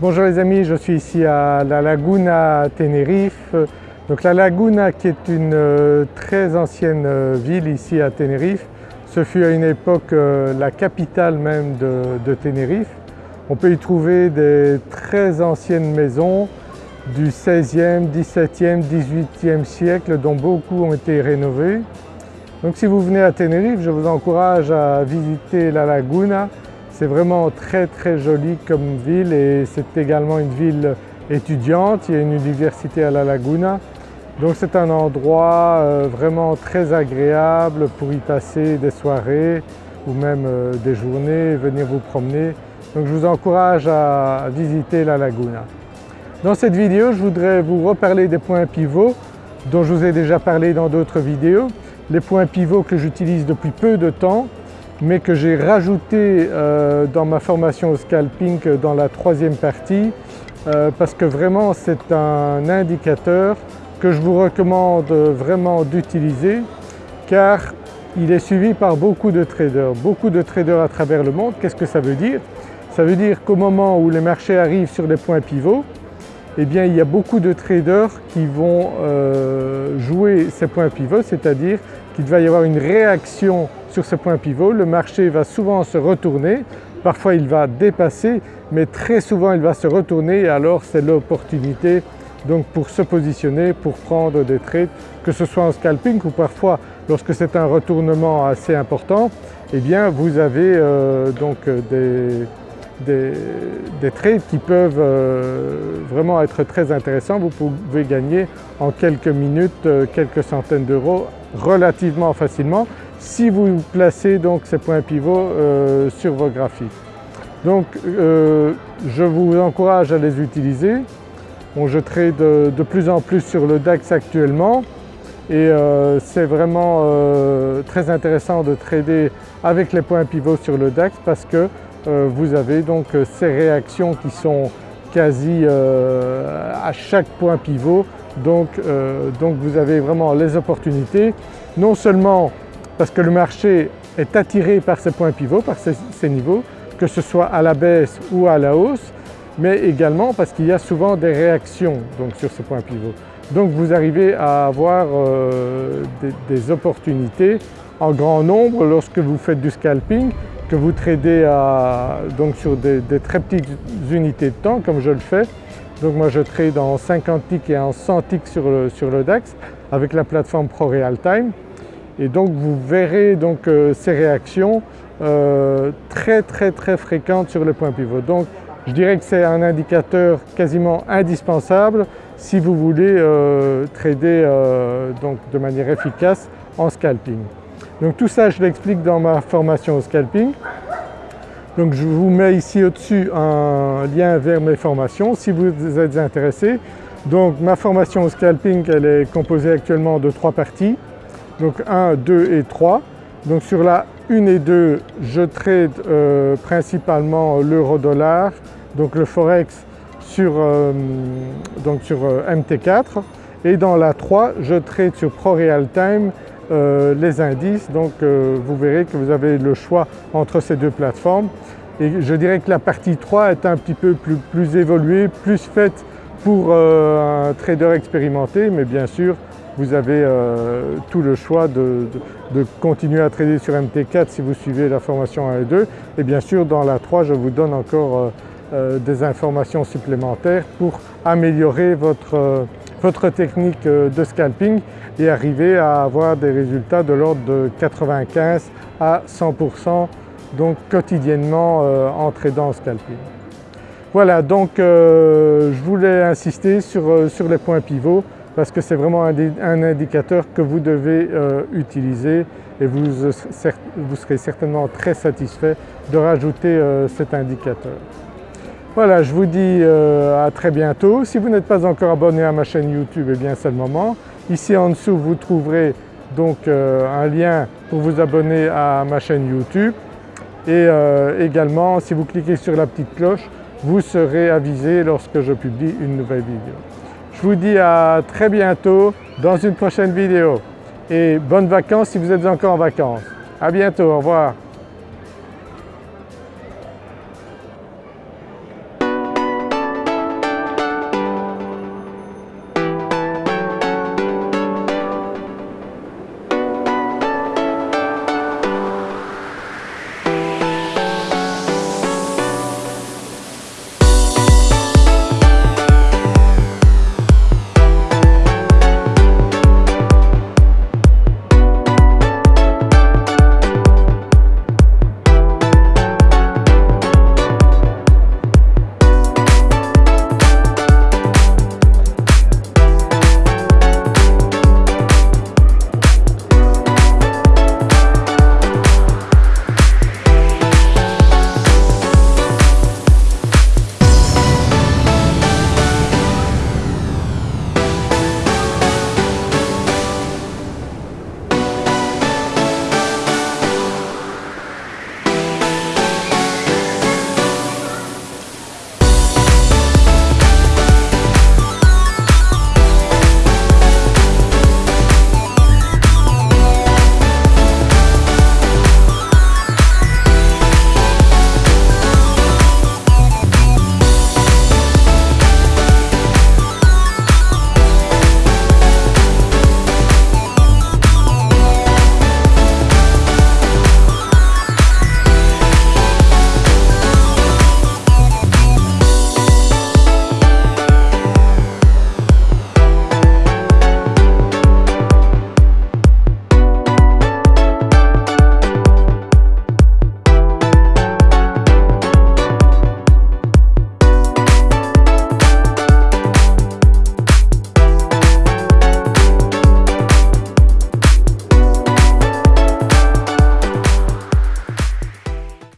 Bonjour les amis, je suis ici à la Laguna Tenerife. Donc la Laguna qui est une euh, très ancienne euh, ville ici à Tenerife, ce fut à une époque euh, la capitale même de, Tenerife. On peut y trouver des très anciennes maisons du 16e, 17e, 18e siècle dont beaucoup ont été rénovées. Donc si vous venez à Tenerife, je vous encourage à visiter la Laguna c'est vraiment très très joli comme ville et c'est également une ville étudiante, il y a une université à La Laguna. Donc c'est un endroit euh, vraiment très agréable pour y passer des soirées ou même euh, des journées, venir vous promener. Donc je vous encourage à visiter La Laguna. Dans cette vidéo, je voudrais vous reparler des points pivots dont je vous ai déjà parlé dans d'autres vidéos. Les points pivots que j'utilise depuis peu de temps mais que j'ai rajouté euh, dans ma formation au scalping dans la troisième partie euh, parce que vraiment c'est un indicateur que je vous recommande vraiment d'utiliser car il est suivi par beaucoup de traders, beaucoup de traders à travers le monde. Qu'est-ce que ça veut dire? Ça veut dire qu'au moment où les marchés arrivent sur les points pivots, eh bien il y a beaucoup de traders qui vont euh, jouer ces points pivots, c'est-à-dire qu'il va y avoir une réaction sur ce point pivot, le marché va souvent se retourner, parfois il va dépasser mais très souvent il va se retourner. Et alors c'est l'opportunité donc pour se positionner, pour prendre des trades, que ce soit en scalping ou parfois lorsque c'est un retournement assez important, eh bien vous avez euh, donc des, des, trades qui peuvent euh, vraiment être très intéressants. Vous pouvez gagner en quelques minutes euh, quelques centaines d'euros relativement facilement si vous placez donc ces points pivots euh, sur vos graphiques. Donc euh, je vous encourage à les utiliser. je trade de, plus en plus sur le DAX actuellement et euh, c'est vraiment très intéressant de trader avec les points pivots sur le DAX parce que vous avez donc ces réactions qui sont quasi à chaque point pivot donc, donc vous avez vraiment les opportunités non seulement parce que le marché est attiré par ces points pivots, par ces, niveaux, que ce soit à la baisse ou à la hausse, mais également parce qu'il y a souvent des réactions donc, sur ces points pivots. Donc vous arrivez à avoir euh, des, opportunités en grand nombre lorsque vous faites du scalping, que vous tradez donc sur des, très petites unités de temps comme je le fais. Donc moi je trade en 50 ticks et en 100 ticks sur le, sur le DAX avec la plateforme ProRealTime et donc vous verrez donc euh, ces réactions euh, très très très fréquentes sur le point pivot. Donc je dirais que c'est un indicateur quasiment indispensable si vous voulez euh, trader donc de manière efficace en scalping. Donc tout ça je l'explique dans ma formation au scalping. Donc je vous mets ici au-dessus un lien vers mes formations si vous êtes intéressé. Donc ma formation au scalping elle est composée actuellement de trois parties donc 1, 2 et 3. Donc sur la 1 et 2, je trade euh, principalement l'euro-dollar, donc le forex sur, euh, euh, MT4 et dans la 3, je trade sur ProRealTime les indices, donc vous verrez que vous avez le choix entre ces deux plateformes. Et je dirais que la partie 3 est un petit peu plus évoluée, plus faite pour un trader expérimenté. Mais bien sûr vous avez euh, tout le choix de, continuer à trader sur MT4 si vous suivez la formation 1 et 2 et bien sûr dans la 3 je vous donne encore euh, euh, des informations supplémentaires pour améliorer votre, votre technique de scalping et arriver à avoir des résultats de l'ordre de 95 à 100% donc quotidiennement en tradant en scalping. Voilà donc je voulais insister sur, sur les points pivots parce que c'est vraiment un, indicateur que vous devez euh, utiliser et vous, serez certainement très satisfait de rajouter euh, cet indicateur. Voilà, je vous dis euh, à très bientôt. Si vous n'êtes pas encore abonné à ma chaîne YouTube, eh bien c'est le moment. Ici en dessous, vous trouverez donc un lien pour vous abonner à ma chaîne YouTube et également si vous cliquez sur la petite cloche, vous serez avisé lorsque je publie une nouvelle vidéo. Je vous dis à très bientôt dans une prochaine vidéo et bonnes vacances si vous êtes encore en vacances. À bientôt, au revoir.